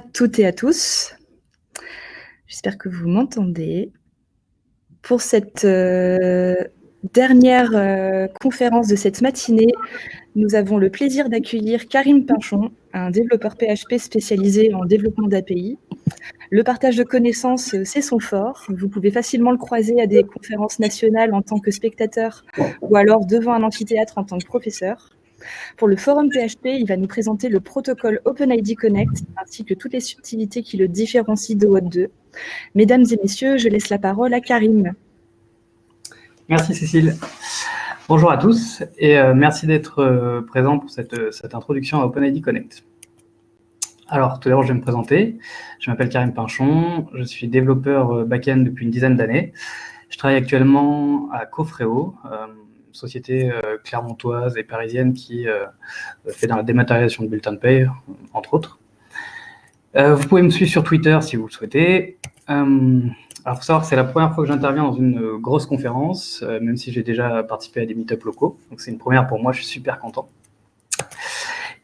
Toutes et à tous. J'espère que vous m'entendez. Pour cette euh, dernière euh, conférence de cette matinée, nous avons le plaisir d'accueillir Karim Pinchon, un développeur PHP spécialisé en développement d'API. Le partage de connaissances, euh, c'est son fort. Vous pouvez facilement le croiser à des conférences nationales en tant que spectateur ou alors devant un amphithéâtre en tant que professeur. Pour le forum PHP, il va nous présenter le protocole OpenID Connect ainsi que toutes les subtilités qui le différencient de WOT 2. Mesdames et messieurs, je laisse la parole à Karim. Merci Cécile. Bonjour à tous et euh, merci d'être euh, présent pour cette, introduction à OpenID Connect. Alors, tout d'abord, je vais me présenter. Je m'appelle Karim Pinchon, je suis développeur euh, back-end depuis une dizaine d'années. Je travaille actuellement à Cofreo, société euh, clermontoise et parisienne qui euh, fait dans la dématérialisation de bulletins de entre autres. Euh, vous pouvez me suivre sur Twitter si vous le souhaitez. Alors, faut savoir que c'est la première fois que j'interviens dans une grosse conférence, même si j'ai déjà participé à des meet locaux. Donc, c'est une première pour moi, je suis super content.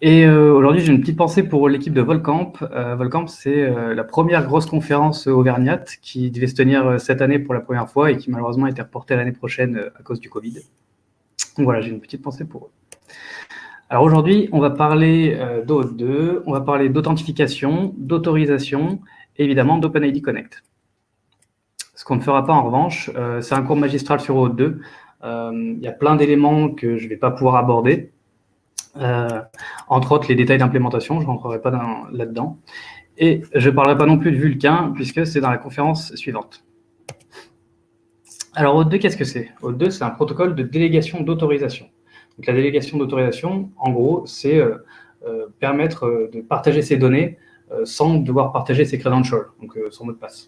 Et aujourd'hui, j'ai une petite pensée pour l'équipe de Volcamp. Volcamp, c'est la première grosse conférence auvergnate qui devait se tenir cette année pour la première fois et qui malheureusement a été reportée l'année prochaine à cause du Covid. Voilà, j'ai une petite pensée pour eux. Alors aujourd'hui, on va parler euh, d'OAuth 2, on va parler d'authentification, d'autorisation et évidemment d'OpenID Connect. Ce qu'on ne fera pas en revanche, euh, c'est un cours magistral sur OAuth 2. Euh, il y a plein d'éléments que je ne vais pas pouvoir aborder. entre autres, les détails d'implémentation, je ne rentrerai pas là-dedans. Et je ne parlerai pas non plus de Vulcain, puisque c'est dans la conférence suivante. Alors, OAuth2, qu'est-ce que c'est? OAuth2, c'est un protocole de délégation d'autorisation. Donc, la délégation d'autorisation, en gros, c'est euh, euh, permettre euh, de partager ses données sans devoir partager ses credentials, donc son mot de passe.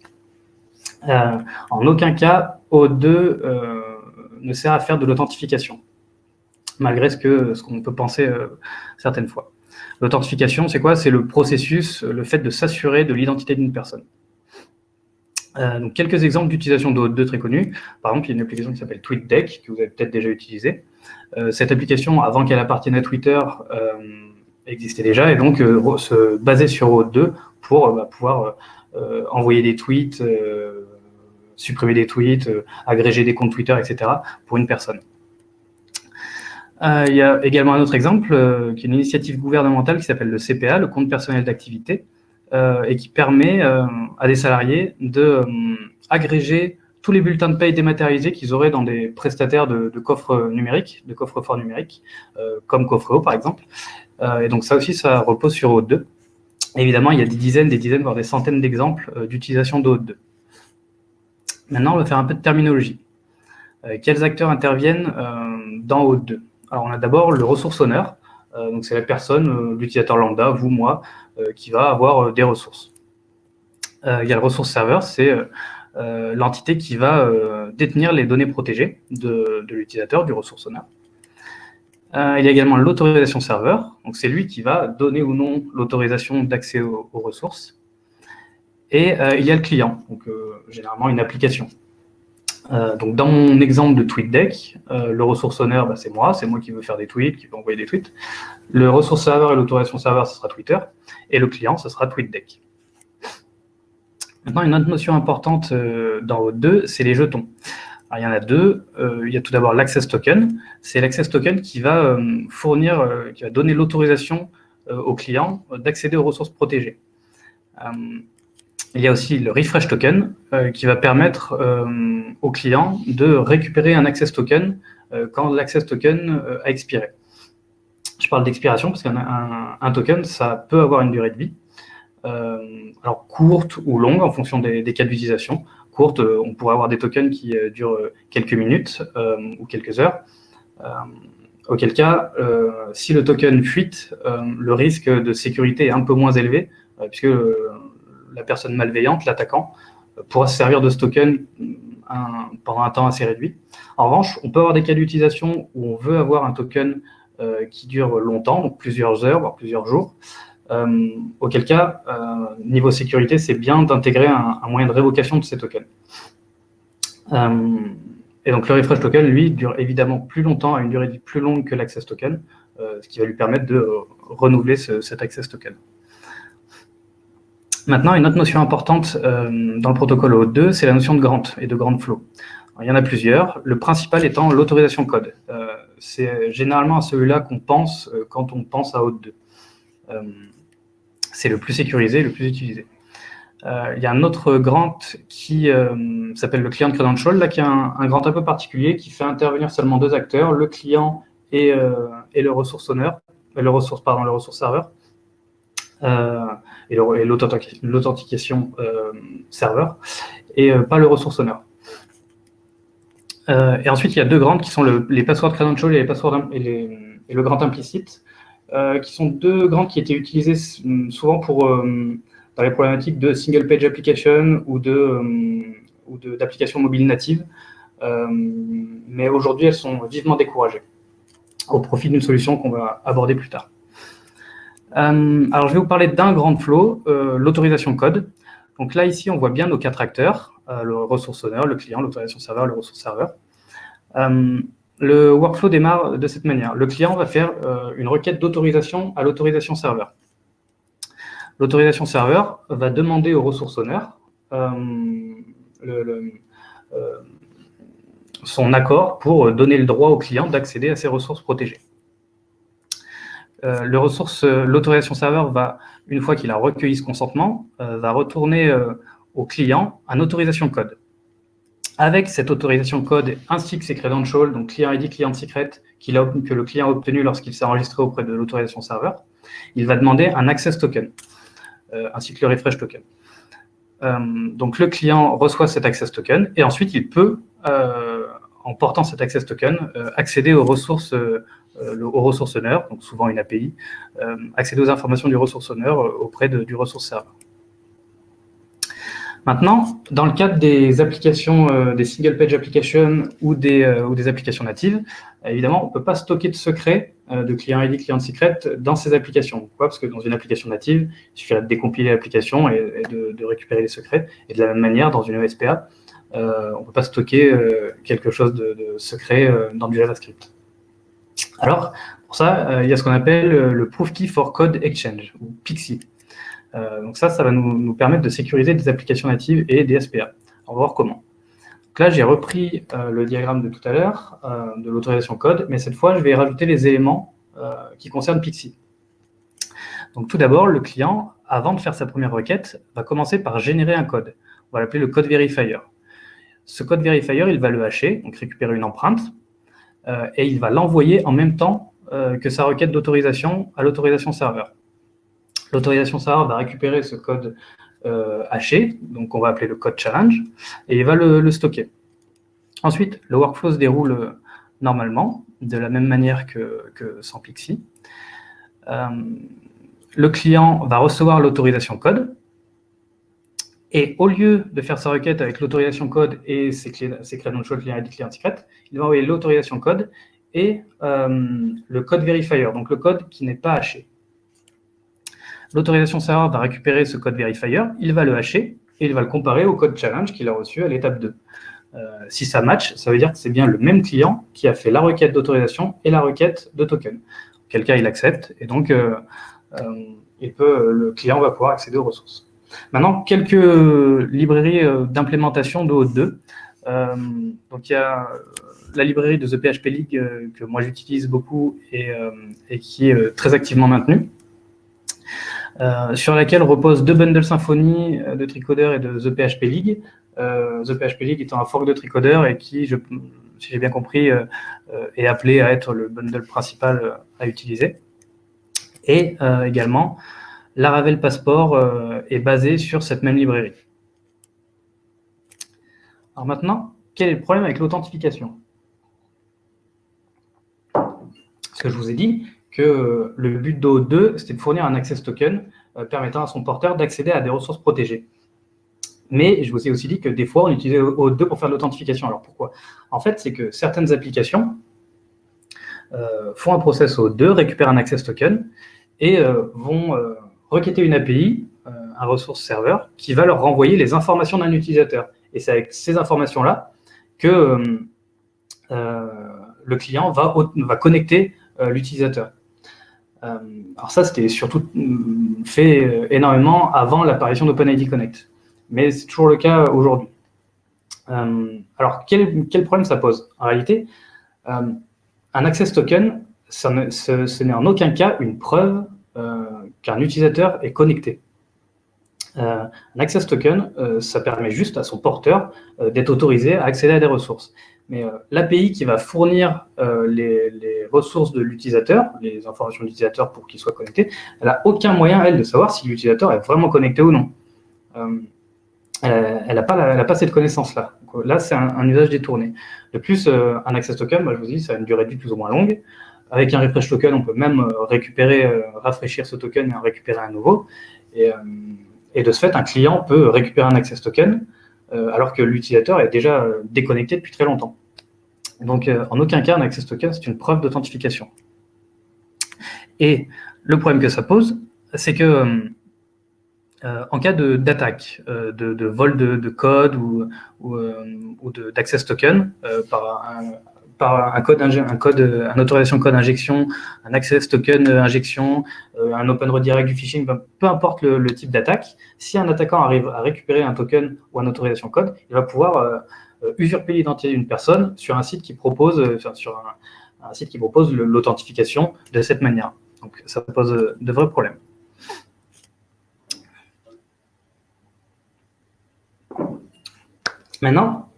en aucun cas, OAuth2 ne sert à faire de l'authentification, malgré ce qu'on peut penser certaines fois. L'authentification, c'est quoi? C'est le processus, le fait de s'assurer de l'identité d'une personne. Euh, donc, quelques exemples d'utilisation de très connus. Par exemple, il y a une application qui s'appelle TweetDeck, que vous avez peut-être déjà utilisée. Euh, cette application, avant qu'elle appartienne à Twitter, euh, existait déjà, et donc se basait sur OAuth 2 pour bah, pouvoir envoyer des tweets, supprimer des tweets, agréger des comptes Twitter, etc. pour une personne. il y a également un autre exemple, qui est une initiative gouvernementale qui s'appelle le CPA, le compte personnel d'activité, et qui permet euh, à des salariés de euh, tous les bulletins de paye dématérialisés qu'ils auraient dans des prestataires de, coffres numériques, de coffres forts numériques, comme Coffreo par exemple. et donc ça aussi, ça repose sur OAuth 2. Évidemment, il y a des dizaines, des dizaines, voire des centaines d'exemples d'utilisation d'OAuth 2. Maintenant, on va faire un peu de terminologie. quels acteurs interviennent dans OAuth 2 Alors, on a d'abord le ressource honneur. donc, c'est la personne, l'utilisateur lambda, vous, moi, euh, qui va avoir euh, des ressources. Euh, il y a le ressource serveur, c'est l'entité qui va détenir les données protégées de, l'utilisateur, du ressource owner. il y a également l'autorisation serveur, donc c'est lui qui va donner ou non l'autorisation d'accès aux, ressources. Et il y a le client, donc généralement une application. Donc dans mon exemple de TweetDeck, le ressource owner, bah, c'est moi, c'est moi qui veux faire des tweets, qui veut envoyer des tweets. Le ressource serveur et l'autorisation serveur, ce sera Twitter et le client, ce sera TweetDeck. Maintenant, une autre notion importante euh, dans OAuth2, c'est les jetons. il y en a deux. Euh, il y a tout d'abord l'access token. C'est l'access token qui va euh, fournir, qui va donner l'autorisation au client d'accéder aux ressources protégées. Il y a aussi le refresh token qui va permettre au client de récupérer un access token quand l'access token a expiré. Je parle d'expiration parce qu'un un, token, ça peut avoir une durée de vie. Euh, alors courte ou longue en fonction des, cas d'utilisation. Courte, euh, on pourrait avoir des tokens qui euh, durent quelques minutes ou quelques heures. auquel cas, si le token fuite, le risque de sécurité est un peu moins élevé, puisque la personne malveillante, l'attaquant, pourra se servir de ce token pendant un temps assez réduit. En revanche, on peut avoir des cas d'utilisation où on veut avoir un token euh, qui dure longtemps, donc plusieurs heures, voire plusieurs jours. Euh, auquel cas, euh, niveau sécurité, c'est bien d'intégrer un, moyen de révocation de ces tokens. et donc le refresh token, lui, dure évidemment plus longtemps, à une durée plus longue que l'access token, ce qui va lui permettre de renouveler cet access token. Maintenant, une autre notion importante dans le protocole OAuth2, c'est la notion de grant et de grant flow. il y en a plusieurs, le principal étant l'autorisation code. c'est généralement à celui-là qu'on pense quand on pense à OAuth2. c'est le plus sécurisé, le plus utilisé. Euh, il y a un autre grant qui euh, s'appelle le client credential, là, qui est un, grant un peu particulier qui fait intervenir seulement deux acteurs, le client et, euh, et le ressource owner, le ressource, pardon, le ressource serveur, et l'authentification serveur, et pas le ressource owner. et ensuite, il y a deux grants qui sont le, les passwords credential et, les et, le grant implicite, qui sont deux grants qui étaient utilisés souvent pour dans les problématiques de single page application ou euh, d'applications mobiles natives. Euh, mais aujourd'hui, elles sont vivement découragées au profit d'une solution qu'on va aborder plus tard. Euh, alors, je vais vous parler d'un grand flow, l'autorisation code. Donc là, ici, on voit bien nos quatre acteurs, le ressource owner, le client, l'autorisation serveur, le ressource serveur. le workflow démarre de cette manière. Le client va faire une requête d'autorisation à l'autorisation serveur. L'autorisation serveur va demander aux ressources owner euh, euh, son accord pour donner le droit au client d'accéder à ces ressources protégées. Euh, l'autorisation serveur va, une fois qu'il a recueilli ce consentement, va retourner au client un autorisation code. Avec cette autorisation code ainsi que ses credentials, donc client ID, client secret, que le client a obtenu lorsqu'il s'est enregistré auprès de l'autorisation serveur, il va demander un access token. Euh, ainsi que le refresh token. Euh, donc le client reçoit cet access token et ensuite il peut, euh, en portant cet access token, accéder aux ressources au ressource donc souvent une API, accéder aux informations du ressource owner auprès du ressource serveur. Maintenant, dans le cadre des applications, euh, des single page applications ou des, euh, applications natives, évidemment, on ne peut pas stocker de secrets euh, de client ID, client secret dans ces applications. Pourquoi? Parce que dans une application native, il suffit de décompiler l'application et, de, récupérer les secrets. Et de la même manière, dans une ESPA, on ne peut pas stocker quelque chose de, secret dans du JavaScript. Alors, pour ça, il y a ce qu'on appelle le Proof Key for Code Exchange, ou PXI. Euh, donc ça, ça va nous, permettre de sécuriser des applications natives et des SPA. On va voir comment. Donc là, j'ai repris euh, le diagramme de tout à l'heure, euh, de l'autorisation code, mais cette fois, je vais rajouter les éléments qui concernent Pixie. Donc tout d'abord, le client, avant de faire sa première requête, va commencer par générer un code. On va l'appeler le code verifier. Ce code verifier, il va le hacher, donc récupérer une empreinte, et il va l'envoyer en même temps que sa requête d'autorisation à l'autorisation serveur. L'autorisation serveur va récupérer ce code euh, haché, donc on va appeler le code challenge, et il va le, stocker. Ensuite, le workflow se déroule euh, normalement, de la même manière que, sans Pixie. Euh, le client va recevoir l'autorisation code, et au lieu de faire sa requête avec l'autorisation code et ses, ses credentials client ID, client secret, il va envoyer l'autorisation code et le code verifier, donc le code qui n'est pas haché. L'autorisation serveur va récupérer ce code verifier, il va le hacher et il va le comparer au code challenge qu'il a reçu à l'étape 2. Euh, si ça match, ça veut dire que c'est bien le même client qui a fait la requête d'autorisation et la requête de token. Quel cas il accepte et donc euh, euh, le client va pouvoir accéder aux ressources. Maintenant, quelques librairies d'implémentation de Haute 2. donc il y a la librairie de The PHP League que moi j'utilise beaucoup et, qui est très activement maintenue. Euh, sur laquelle reposent deux bundles Symfony euh, de Tricoder et de The PHP League. Euh, The PHP League étant un fork de Tricoder et qui, si j'ai bien compris, est appelé à être le bundle principal à utiliser. Et également, Laravel Passport est basé sur cette même librairie. Alors maintenant, quel est le problème avec l'authentification? Ce que je vous ai dit, que le but de 2 c'était de fournir un access token euh, permettant à son porteur d'accéder à des ressources protégées. Mais je vous ai aussi dit que des fois, on utilisait OAuth 2 pour faire l'authentification. Alors pourquoi? En fait, c'est que certaines applications euh, font un process OAuth 2, récupèrent un access token et euh, vont requêter une API, un ressource serveur, qui va leur renvoyer les informations d'un utilisateur. Et c'est avec ces informations-là que le client va, va connecter l'utilisateur. alors ça, c'était surtout mm, fait énormément avant l'apparition d'OpenID Connect, mais c'est toujours le cas aujourd'hui. alors, quel, quel, problème ça pose? En réalité, un access token, ce, n'est en aucun cas une preuve qu'un utilisateur est connecté. Euh, un access token, euh, ça permet juste à son porteur euh, d'être autorisé à accéder à des ressources. Mais l'API qui va fournir les, ressources de l'utilisateur, les informations de l'utilisateur pour qu'il soit connecté, elle n'a aucun moyen, elle, de savoir si l'utilisateur est vraiment connecté ou non. elle n'a pas, pas, cette connaissance-là. Là, c'est un, usage détourné. De plus, un access token, moi, je vous dis, ça a une durée de vie plus ou moins longue. Avec un refresh token, on peut même récupérer, rafraîchir ce token et en récupérer un nouveau. Et, et de ce fait, un client peut récupérer un access token euh, alors que l'utilisateur est déjà euh, déconnecté depuis très longtemps. Donc, euh, en aucun cas, un access token, c'est une preuve d'authentification. Et le problème que ça pose, c'est que en cas d'attaque, de, de, vol de, code ou, ou, ou d'access token par un, par un code, un code, un autorisation code injection, un access token injection, euh, un open redirect du phishing, peu importe le, type d'attaque, si un attaquant arrive à récupérer un token ou un autorisation code, il va pouvoir euh, euh, usurper l'identité d'une personne sur un site qui propose, sur un, site qui propose l'authentification de cette manière. Donc ça pose de vrais problèmes. Maintenant,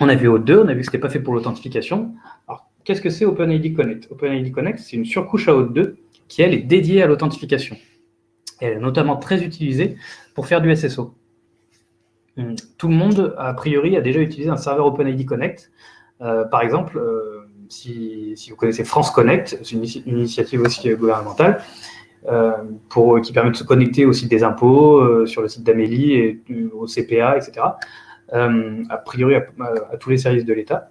on a vu O2, on a vu que ce n'était pas fait pour l'authentification. Alors, qu'est-ce que c'est OpenID Connect? OpenID Connect, c'est une surcouche à O2 qui, elle, est dédiée à l'authentification. Elle est notamment très utilisée pour faire du SSO. Hum, tout le monde, a priori, a déjà utilisé un serveur OpenID Connect. Euh, par exemple, euh, si, vous connaissez France Connect, c'est une, initiative aussi gouvernementale, euh, qui permet de se connecter au site des impôts, sur le site d'Amélie, et au CPA, etc. Euh, a priori à, tous les services de l'État,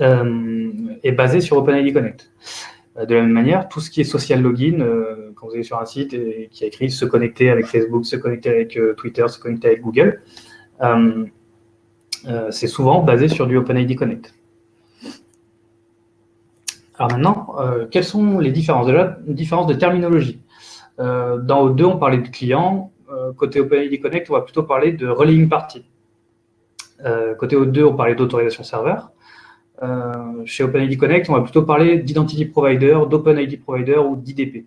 euh, est basé sur OpenID Connect. Euh, de la même manière, tout ce qui est social login, quand vous allez sur un site et qui a écrit se connecter avec Facebook, se connecter avec Twitter, se connecter avec Google, c'est souvent basé sur du OpenID Connect. Alors maintenant, quelles sont les différences Déjà, une différence de terminologie? dans O2, on parlait de client. côté OpenID Connect, on va plutôt parler de relaying party. Euh, côté O2, on parlait d'autorisation serveur. Euh, chez OpenID Connect, on va plutôt parler d'identity provider, d'OpenID provider ou d'IDP.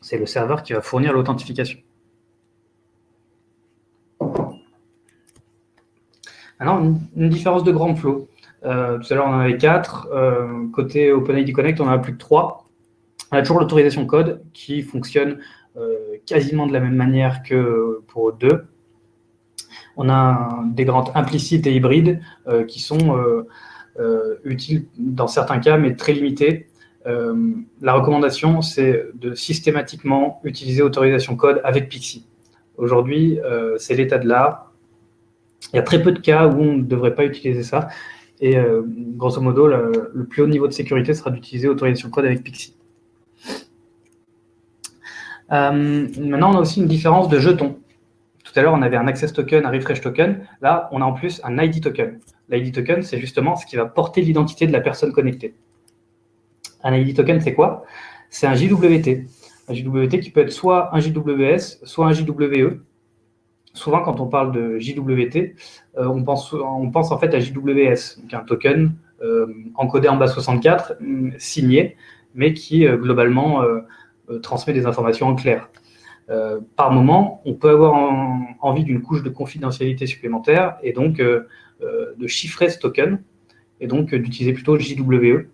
C'est le serveur qui va fournir l'authentification. Maintenant, une, différence de grand flow. Euh, tout à l'heure, on en avait quatre. côté OpenID Connect, on en a plus que trois. On a toujours l'autorisation code qui fonctionne quasiment de la même manière que pour O2 on a des garantes implicites et hybrides euh, qui sont euh, euh, utiles dans certains cas, mais très limités. la recommandation, c'est de systématiquement utiliser autorisation code avec Pixie. Aujourd'hui, c'est l'état de l'art. Il y a très peu de cas où on ne devrait pas utiliser ça. Et grosso modo, le, le, plus haut niveau de sécurité sera d'utiliser autorisation code avec Pixie. maintenant, on a aussi une différence de jetons. Tout à l'heure, on avait un access token, un refresh token. Là, on a en plus un ID token. L'ID token, c'est justement ce qui va porter l'identité de la personne connectée. Un ID token, c'est quoi? C'est un JWT. Un JWT qui peut être soit un JWS, soit un JWE. Souvent, quand on parle de JWT, euh, on, pense, en fait à JWS, donc un token euh, encodé en base 64, mm, signé, mais qui euh, globalement transmet des informations en clair. Euh, par moment, on peut avoir envie d'une couche de confidentialité supplémentaire et donc euh, euh, de chiffrer ce token et donc d'utiliser plutôt JWE.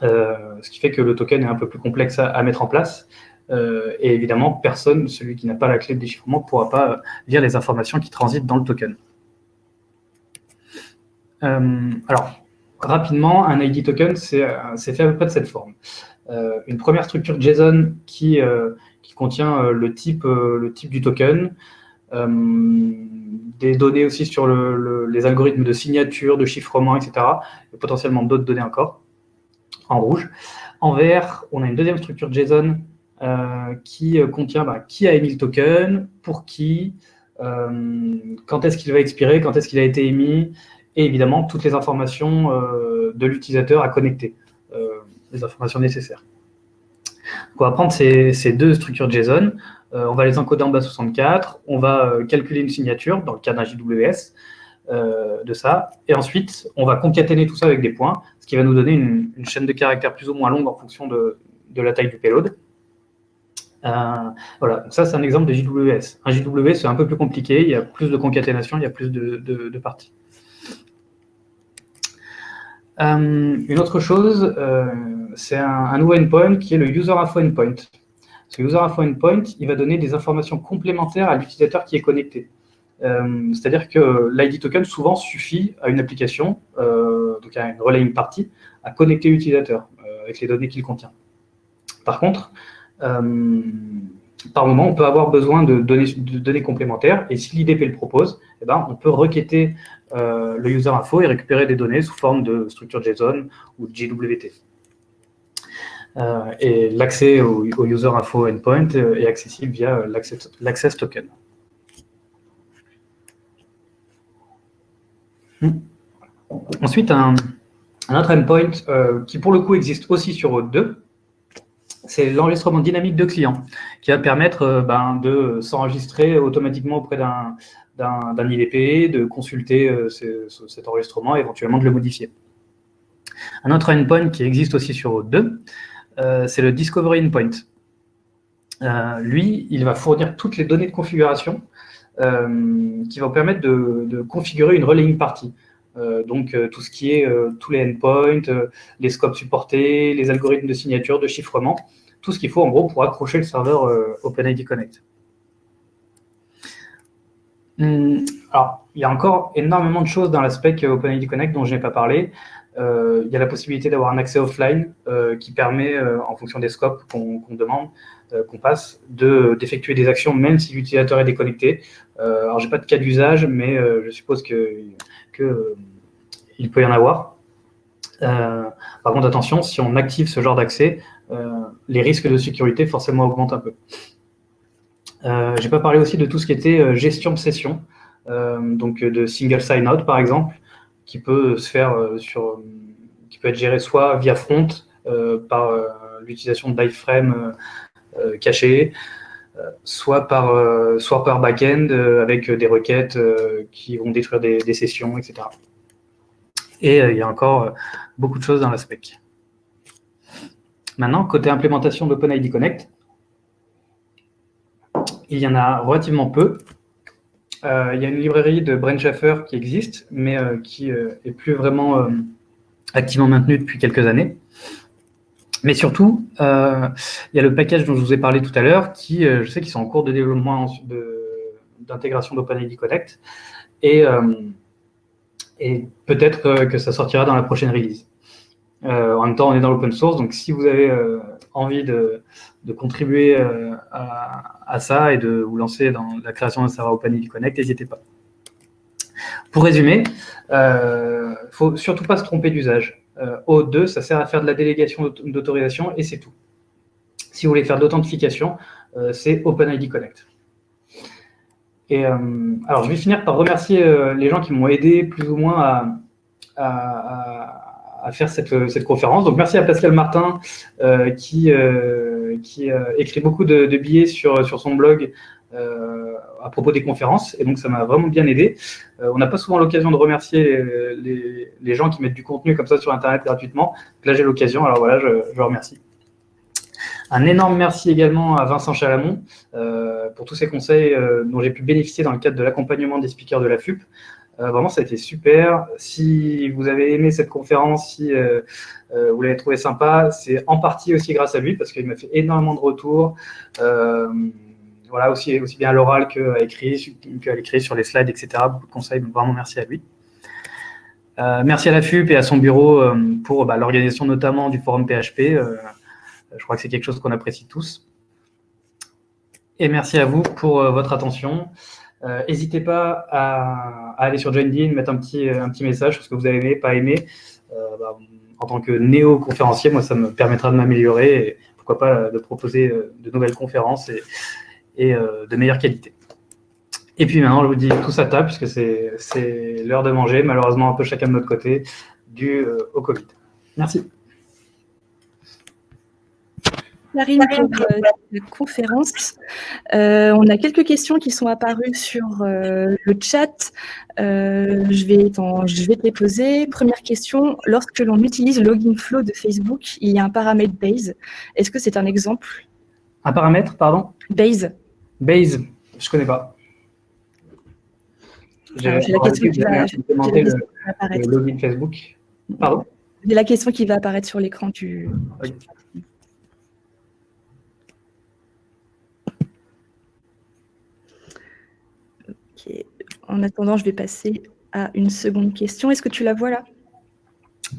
ce qui fait que le token est un peu plus complexe à, mettre en place. et évidemment, personne, celui qui n'a pas la clé de déchiffrement, ne pourra pas lire les informations qui transitent dans le token. alors, rapidement, un ID token, c'est fait à peu près de cette forme. une première structure JSON qui, qui contient euh, le, type, euh, le type du token, euh, des données aussi sur les algorithmes de signature, de chiffrement, etc. Et potentiellement d'autres données encore, en rouge. En vert, on a une deuxième structure JSON qui contient bah, qui a émis le token, pour qui, quand est-ce qu'il va expirer, quand est-ce qu'il a été émis, et évidemment toutes les informations de l'utilisateur à connecter, les informations nécessaires. On va prendre ces, deux structures JSON, euh, on va les encoder en base 64, on va euh, calculer une signature dans le cas d'un JWS euh, de ça, et ensuite on va concaténer tout ça avec des points, ce qui va nous donner une, chaîne de caractères plus ou moins longue en fonction de, la taille du payload. voilà, ça c'est un exemple de JWS. Un JWS c'est un peu plus compliqué, il y a plus de concaténation, il y a plus de, parties. Une autre chose, c'est un, nouveau endpoint qui est le user info endpoint. Ce user info endpoint, il va donner des informations complémentaires à l'utilisateur qui est connecté. Euh, c'est-à-dire que l'ID token souvent suffit à une application, euh, donc à une relaying party, à connecter l'utilisateur euh, avec les données qu'il contient. Par contre, par moment, on peut avoir besoin de données, complémentaires, et si l'IDP le propose, eh ben, on peut requêter le user info et récupérer des données sous forme de structure JSON ou JWT. Euh, et l'accès au, user info endpoint euh, est accessible via l'access token. Hmm. Ensuite, un, autre endpoint euh, qui pour le coup existe aussi sur Auth 2, c'est l'enregistrement dynamique de clients, qui va permettre ben, de s'enregistrer automatiquement auprès d'un IDP, de consulter cet enregistrement et éventuellement de le modifier. Un autre endpoint qui existe aussi sur Auth 2, euh, c'est le Discovery Endpoint. Euh, lui, il va fournir toutes les données de configuration euh, qui vont permettre de, configurer une relaying party. Donc tout ce qui est tous les endpoints, les scopes supportés, les algorithmes de signature, de chiffrement, tout ce qu'il faut en gros pour accrocher le serveur OpenID Connect. Hum, alors, il y a encore énormément de choses dans l'aspect OpenID Connect dont je n'ai pas parlé. Euh, il y a la possibilité d'avoir un accès offline euh, qui permet, euh, en fonction des scopes qu'on demande, qu'on passe, d'effectuer des actions même si l'utilisateur est déconnecté. alors, je n'ai pas de cas d'usage, mais je suppose qu'il que, il peut y en avoir. par contre, attention, si on active ce genre d'accès, les risques de sécurité forcément augmentent un peu. Euh, J'ai pas parlé aussi de tout ce qui était gestion de session, donc de single sign-out par exemple, qui peut se faire euh, sur, qui peut être géré soit via front euh, par euh, l'utilisation d'iframe caché, soit par, soit par back-end avec des requêtes qui vont détruire des, sessions, etc. Et il y a encore beaucoup de choses dans la spec. Maintenant, côté implémentation d'OpenID Connect, il y en a relativement peu. Euh, il y a une librairie de Brent Schaffer qui existe, mais euh, qui n'est euh, plus vraiment activement maintenue depuis quelques années. Mais surtout, il y a le package dont je vous ai parlé tout à l'heure, qui, je sais qu'ils sont en cours de développement d'intégration d'OpenID Connect, et, et peut-être que ça sortira dans la prochaine release. en même temps, on est dans l'open source, donc si vous avez envie de, contribuer euh, à, ça et de vous lancer dans la création d'un serveur OpenID Connect, n'hésitez pas. Pour résumer, il euh, ne faut surtout pas se tromper d'usage. Euh, O2, ça sert à faire de la délégation d'autorisation et c'est tout. Si vous voulez faire de l'authentification, c'est OpenID Connect. Et alors, je vais finir par remercier les gens qui m'ont aidé plus ou moins à à faire cette, cette, conférence. Donc merci à Pascal Martin euh, qui, euh, qui euh, écrit beaucoup de, billets sur, sur son blog à propos des conférences. Et donc ça m'a vraiment bien aidé. on n'a pas souvent l'occasion de remercier les, les, gens qui mettent du contenu comme ça sur Internet gratuitement. Là j'ai l'occasion, alors voilà, je, je remercie. Un énorme merci également à Vincent Chalamont euh, pour tous ces conseils euh, dont j'ai pu bénéficier dans le cadre de l'accompagnement des speakers de la FUP. Euh, vraiment, ça a été super. Si vous avez aimé cette conférence, si vous l'avez trouvé sympa, c'est en partie aussi grâce à lui parce qu'il m'a fait énormément de retours. voilà, aussi, bien à l'oral qu'à l'écrit sur les slides, etc. Beaucoup de conseils, vraiment merci à lui. merci à la FUP et à son bureau pour bah, l'organisation notamment du forum PHP. Je crois que c'est quelque chose qu'on apprécie tous. Et merci à vous pour votre attention. Euh, n'hésitez pas à, aller sur JoinDin, mettre un petit, un petit message sur ce que vous avez aimé, pas aimé. Euh, bah, en tant que néo-conférencier, moi, ça me permettra de m'améliorer et pourquoi pas de proposer euh, de nouvelles conférences et, de meilleure qualité. Et puis maintenant, je vous dis tout à table, puisque c'est l'heure de manger, malheureusement un peu chacun de notre côté, dû au Covid. Merci. Karim pour euh, la conférence. Euh, on a quelques questions qui sont apparues sur euh, le chat. je, vais je vais te les poser. Première question, lorsque l'on utilise Login Flow de Facebook, il y a un paramètre base. Est-ce que c'est un exemple? Un paramètre, pardon? Base. Base, je ne connais pas. J'ai la question qui va, apparaître. Le login Facebook. Pardon? J'ai la question qui va apparaître sur l'écran du... En attendant, je vais passer à une seconde question. Est-ce que tu la vois là?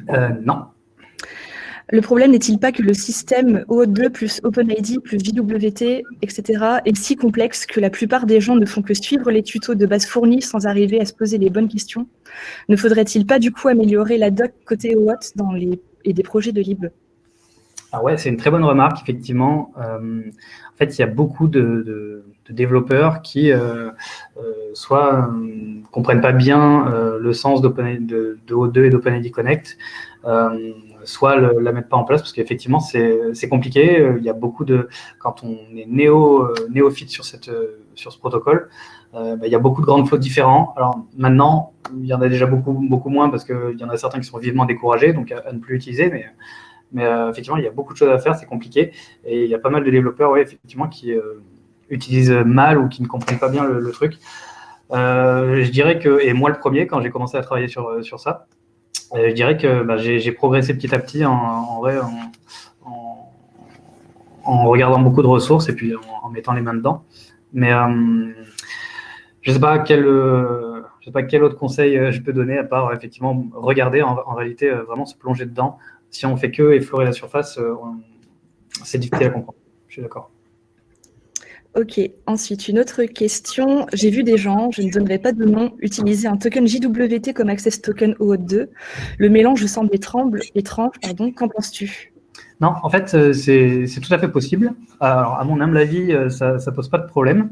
Euh, Non. Le problème n'est-il pas que le système OAuth2 plus OpenID plus JWT, etc. est si complexe que la plupart des gens ne font que suivre les tutos de base fournis sans arriver à se poser les bonnes questions? Ne faudrait-il pas du coup améliorer la doc côté OAuth dans les, et des projets de lib? Ah ouais, c'est une très bonne remarque, effectivement. Euh, en fait, il y a beaucoup de, développeurs qui euh, euh, soit ne comprennent pas bien le sens de, de O2 et d'OpenID Connect, soit ne la mettent pas en place parce qu'effectivement, c'est compliqué. Il y a beaucoup de... Quand on est néo, néophyte sur, cette, sur ce protocole, bah, il y a beaucoup de grandes flots différents. Alors maintenant, il y en a déjà beaucoup, beaucoup moins parce qu'il y en a certains qui sont vivement découragés, donc à, à ne plus utiliser, mais mais euh, effectivement, il y a beaucoup de choses à faire, c'est compliqué. Et il y a pas mal de développeurs, ouais, effectivement, qui euh, utilisent mal ou qui ne comprennent pas bien le, truc. Euh, je dirais que, et moi le premier, quand j'ai commencé à travailler sur, sur ça, je dirais que bah, j'ai progressé petit à petit en, en, regardant beaucoup de ressources et puis en, mettant les mains dedans. Mais je ne sais pas quel, je sais pas quel autre conseil je peux donner à part effectivement regarder en, réalité vraiment se plonger dedans, si on fait que effleurer la surface, euh, c'est difficile à comprendre. Je suis d'accord. Ok, ensuite une autre question. J'ai vu des gens, je ne donnerai pas de nom, utiliser un token JWT comme access token OAuth 2. Le mélange semble étrange, étrange pardon. qu'en penses-tu? Non, en fait, euh, c'est tout à fait possible. Alors, à mon humble avis, euh, ça ne pose pas de problème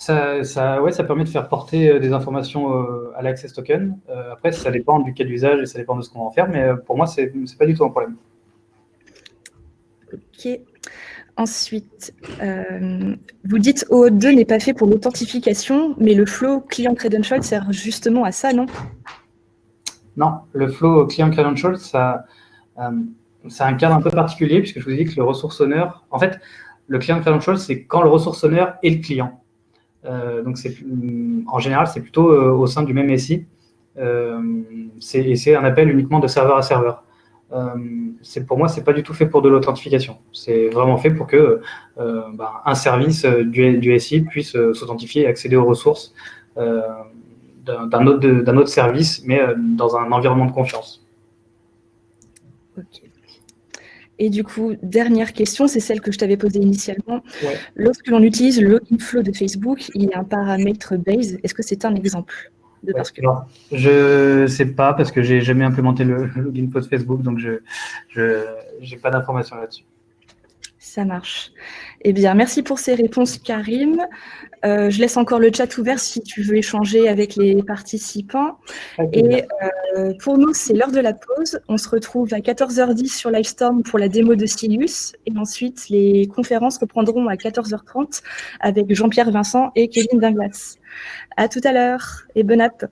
ça, ça, ouais, ça permet de faire porter euh, des informations euh, à l'Access Token. Euh, après, ça dépend du cas d'usage et ça dépend de ce qu'on va en faire, mais pour moi, ce n'est pas du tout un problème. Ok. Ensuite, vous dites OAuth2 n'est pas fait pour l'authentification, mais le flow client credential sert justement à ça, non? Non, le flow client credential, ça, c'est un cadre un peu particulier, puisque je vous dit que le ressource honneur, en fait, le client credential, c'est quand le ressource honneur est le client. Euh, donc, en général, c'est plutôt euh, au sein du même SI. Euh, c'est un appel uniquement de serveur à serveur. Pour moi, c'est pas du tout fait pour de l'authentification. C'est vraiment fait pour que bah, un service du, SI puisse s'authentifier et accéder aux ressources d'un autre, autre, service, mais dans un environnement de confiance. Ok. Et du coup, dernière question, c'est celle que je t'avais posée initialement. Lorsque l'on utilise le login flow de Facebook, il y a un paramètre base. Est-ce que c'est un exemple? De parce que... Je sais pas parce que j'ai jamais implémenté le, login de Facebook, donc je n'ai pas d'informations là-dessus. Ça marche. Eh bien, merci pour ces réponses, Karim. Euh, je laisse encore le chat ouvert si tu veux échanger avec les participants. Et euh, pour nous, c'est l'heure de la pause. On se retrouve à 14h10 sur Livestorm pour la démo de Silius. Et ensuite, les conférences reprendront à 14h30 avec Jean-Pierre Vincent et Kevin Dinglas. À tout à l'heure et bonne app.